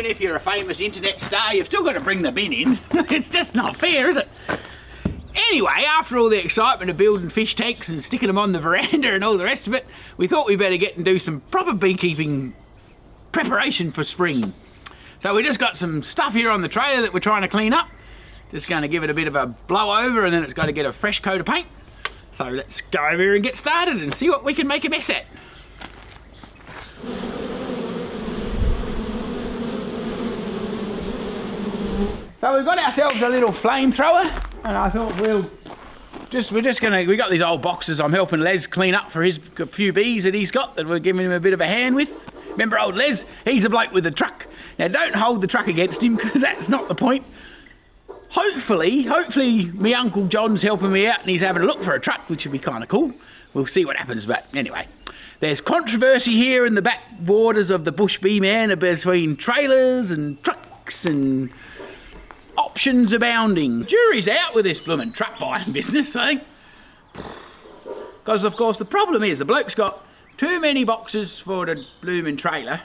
even if you're a famous internet star, you've still got to bring the bin in. it's just not fair, is it? Anyway, after all the excitement of building fish tanks and sticking them on the veranda and all the rest of it, we thought we'd better get and do some proper beekeeping preparation for spring. So we just got some stuff here on the trailer that we're trying to clean up. Just going to give it a bit of a blow over and then it's got to get a fresh coat of paint. So let's go over here and get started and see what we can make a mess at. So we've got ourselves a little flamethrower and I thought we'll just we're just gonna we got these old boxes I'm helping Les clean up for his few bees that he's got that we're giving him a bit of a hand with. Remember old Les? He's a bloke with a truck. Now don't hold the truck against him because that's not the point. Hopefully, hopefully me Uncle John's helping me out and he's having a look for a truck, which would be kind of cool. We'll see what happens, but anyway. There's controversy here in the back borders of the Bush Bee Man between trailers and trucks and options abounding. Jury's out with this blooming truck buying business, I think. Because, of course, the problem is the bloke's got too many boxes for the blooming trailer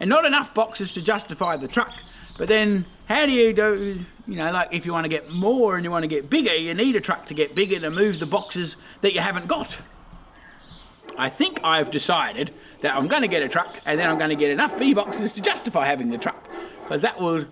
and not enough boxes to justify the truck. But then, how do you do, you know, like if you want to get more and you want to get bigger, you need a truck to get bigger to move the boxes that you haven't got. I think I've decided that I'm going to get a truck and then I'm going to get enough bee boxes to justify having the truck. Because that will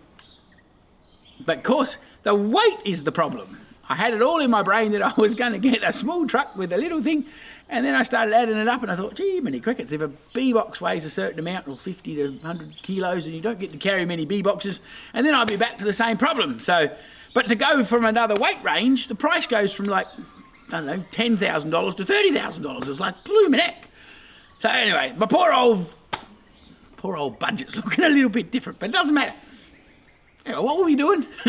but of course, the weight is the problem. I had it all in my brain that I was going to get a small truck with a little thing, and then I started adding it up and I thought, gee, many crickets, if a bee box weighs a certain amount, or 50 to 100 kilos, and you don't get to carry many bee boxes, and then I'll be back to the same problem. So, but to go from another weight range, the price goes from like, I don't know, $10,000 to $30,000. It's like blooming heck. So anyway, my poor old, poor old budget's looking a little bit different, but it doesn't matter what were we doing?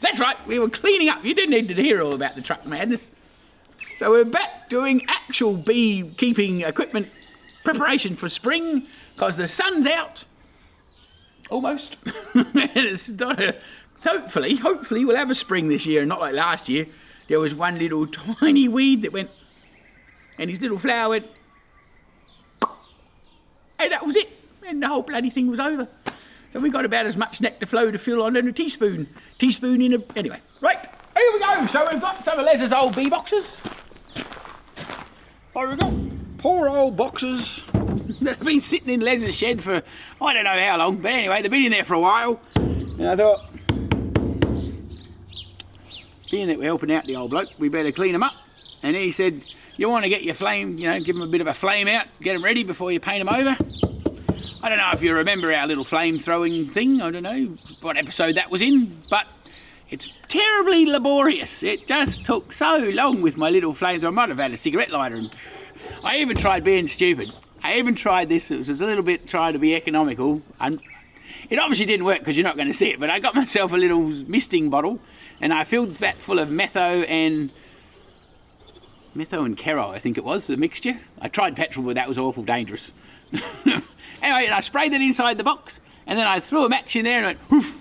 That's right, we were cleaning up. You didn't need to hear all about the truck madness. So we're back doing actual beekeeping equipment preparation for spring because the sun's out. Almost. it's not a, hopefully, hopefully we'll have a spring this year, and not like last year. There was one little tiny weed that went, and his little flower went, and that was it. And the whole bloody thing was over. So we got about as much nectar flow to fill on in a teaspoon. Teaspoon in a... Anyway, right, here we go. So we've got some of Les's old bee boxes. There we go. Poor old boxes that have been sitting in Les's shed for I don't know how long. But anyway, they've been in there for a while. And I thought, being that we're helping out the old bloke, we better clean them up. And he said, you want to get your flame, you know, give them a bit of a flame out, get them ready before you paint them over. I don't know if you remember our little flame throwing thing. I don't know what episode that was in, but it's terribly laborious. It just took so long with my little flame. I might have had a cigarette lighter. And I even tried being stupid. I even tried this. It was a little bit trying to be economical. And it obviously didn't work because you're not going to see it. But I got myself a little misting bottle and I filled that full of metho and metho and kero, I think it was, the mixture. I tried petrol, but that was awful dangerous. Anyway, I sprayed it inside the box and then I threw a match in there and went whoof.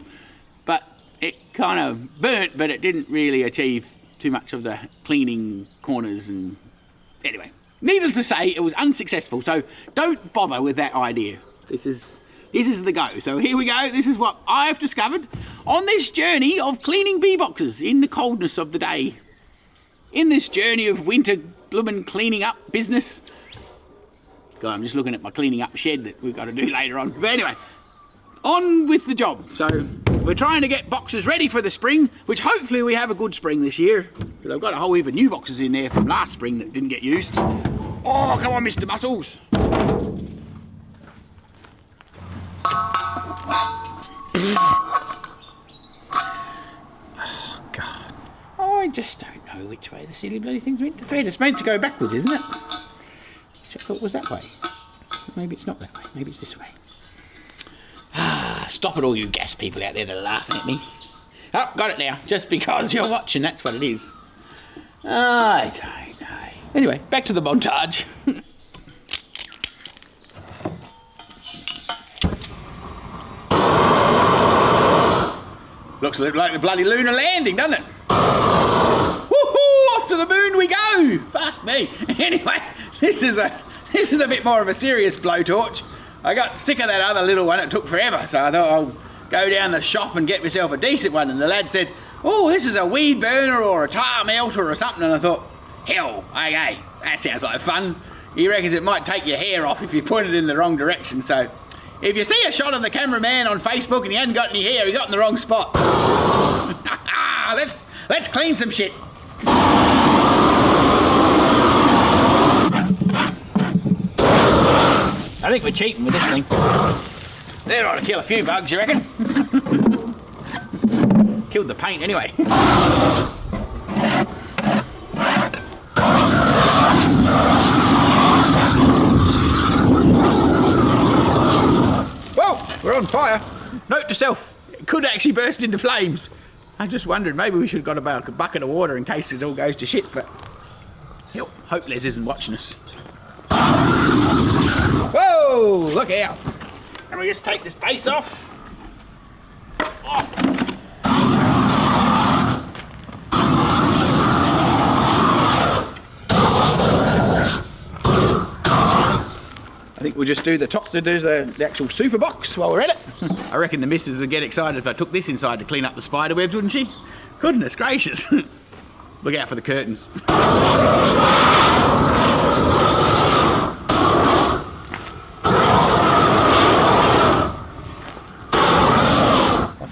But it kind of burnt, but it didn't really achieve too much of the cleaning corners and anyway. Needless to say, it was unsuccessful, so don't bother with that idea. This is this is the go. So here we go. This is what I've discovered on this journey of cleaning bee boxes in the coldness of the day. In this journey of winter bloomin' cleaning up business, God, I'm just looking at my cleaning up shed that we've got to do later on. But anyway, on with the job. So we're trying to get boxes ready for the spring, which hopefully we have a good spring this year. Because I've got a whole heap of new boxes in there from last spring that didn't get used. Oh, come on, Mr. Muscles. Oh, God. I just don't know which way the silly bloody thing's meant to It's meant to go backwards, isn't it? I thought was that way. Maybe it's not that way. Maybe it's this way. Ah, stop it all you gas people out there that are laughing at me. Oh, got it now. Just because you're watching, that's what it is. I don't know. Anyway, back to the montage. Looks like the bloody lunar landing, doesn't it? Woohoo! Off to the moon we go! Fuck me. Anyway, this is a this is a bit more of a serious blowtorch. I got sick of that other little one. It took forever, so I thought I'll go down the shop and get myself a decent one. And the lad said, "Oh, this is a weed burner or a tar melter or something." And I thought, "Hell, okay, that sounds like fun." He reckons it might take your hair off if you point it in the wrong direction. So, if you see a shot of the cameraman on Facebook and he hasn't got any hair, he's got in the wrong spot. let's let's clean some shit. I think we're cheating with this thing. There ought to kill a few bugs, you reckon? Killed the paint anyway. Whoa, we're on fire. Note to self, it could actually burst into flames. I'm just wondered maybe we should have got about a bucket of water in case it all goes to shit, but hell, hope Les isn't watching us. Look out. And we just take this base off. Oh. I think we'll just do the top to do the, the actual super box while we're at it. I reckon the missus would get excited if I took this inside to clean up the spider webs, wouldn't she? Goodness gracious. Look out for the curtains.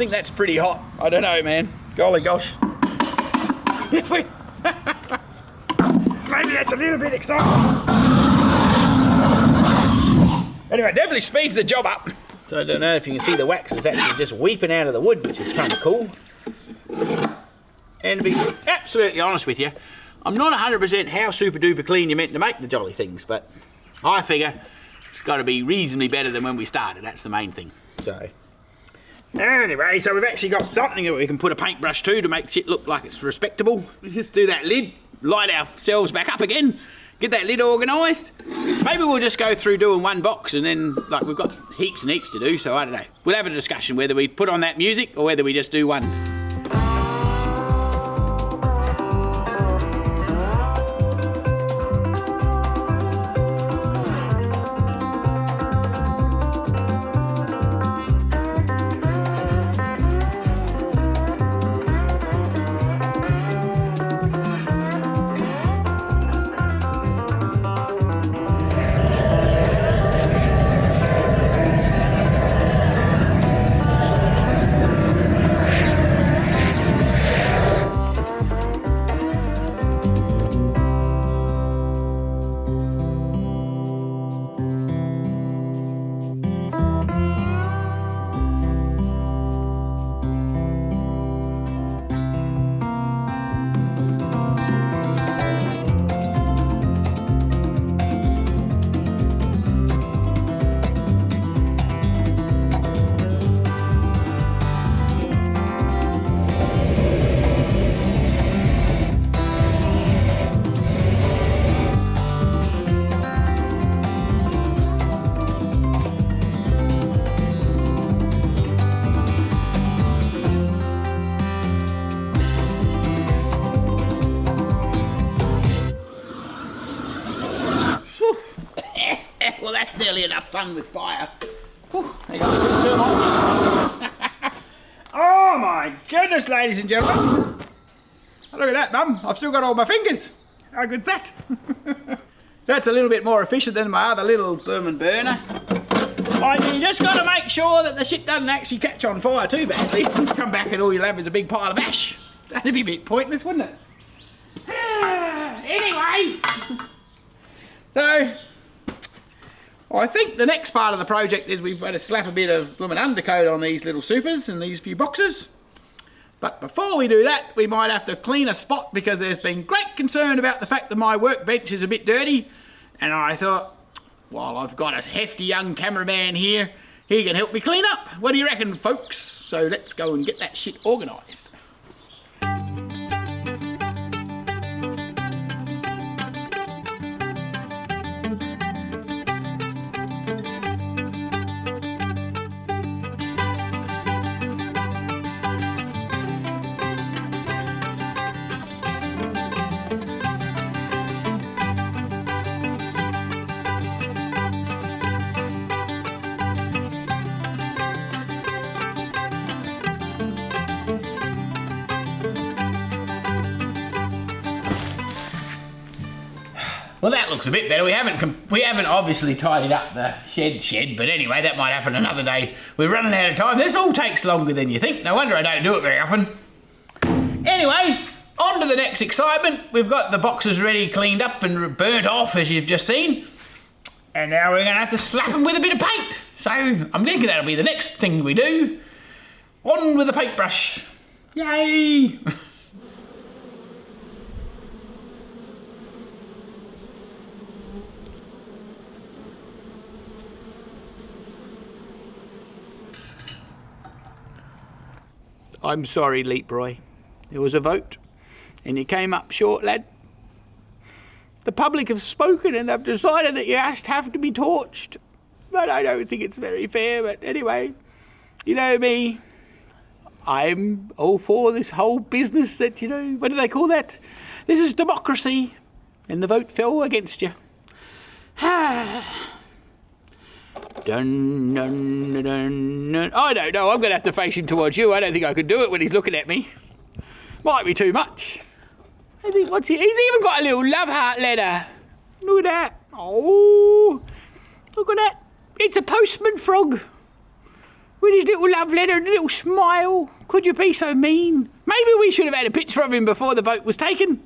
Think that's pretty hot. I don't know, man. Golly gosh. If we... Maybe that's a little bit exciting. Anyway, definitely speeds the job up. So I don't know if you can see the wax is actually just weeping out of the wood, which is kind of cool. And to be absolutely honest with you, I'm not 100% how super duper clean you're meant to make the jolly things, but I figure it's got to be reasonably better than when we started. That's the main thing. So anyway, so we've actually got something that we can put a paintbrush to to make shit look like it's respectable. We just do that lid, light ourselves back up again, get that lid organised. Maybe we'll just go through doing one box and then, like, we've got heaps and heaps to do, so I don't know. We'll have a discussion whether we put on that music or whether we just do one. With fire. Whew, oh my goodness, ladies and gentlemen. Look at that, Mum. I've still got all my fingers. How good's that? That's a little bit more efficient than my other little Berman burner. And you just got to make sure that the shit doesn't actually catch on fire too badly. Come back and all you'll have is a big pile of ash. That'd be a bit pointless, wouldn't it? anyway. So, I think the next part of the project is we've got to slap a bit of blooming undercoat on these little supers and these few boxes. But before we do that, we might have to clean a spot because there's been great concern about the fact that my workbench is a bit dirty. And I thought, while I've got a hefty young cameraman here, he can help me clean up. What do you reckon, folks? So let's go and get that shit organised. Well, that looks a bit better. We haven't we haven't obviously tidied up the shed shed, but anyway, that might happen another day. We're running out of time. This all takes longer than you think. No wonder I don't do it very often. Anyway, on to the next excitement. We've got the boxes ready, cleaned up, and burnt off, as you've just seen. And now we're going to have to slap them with a bit of paint. So I'm thinking that'll be the next thing we do. On with the paintbrush. Yay! I'm sorry, Leaproy. There was a vote, and you came up short, lad. The public have spoken and they've decided that you have to be torched. But I don't think it's very fair. But anyway, you know me. I'm all for this whole business that, you know, what do they call that? This is democracy. And the vote fell against you. dun, dun, dun, dun. I don't know. I'm going to have to face him towards you. I don't think I can do it when he's looking at me. Might be too much. I think what's he? He's even got a little love heart letter. Look at that. Oh, look at that. It's a postman frog. With his little love letter and a little smile. Could you be so mean? Maybe we should have had a picture of him before the vote was taken.